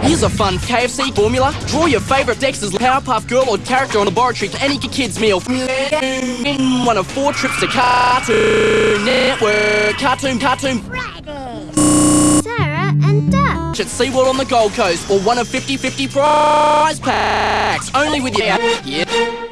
Here's a fun KFC formula. Draw your favourite Dexter's Powerpuff Girl or character on a laboratory for any kids meal. One of four trips to Cartoon Network. Cartoon, cartoon. Sarah and Dutch. At SeaWorld on the Gold Coast or one of 50-50 prize packs. Only with you. Yeah.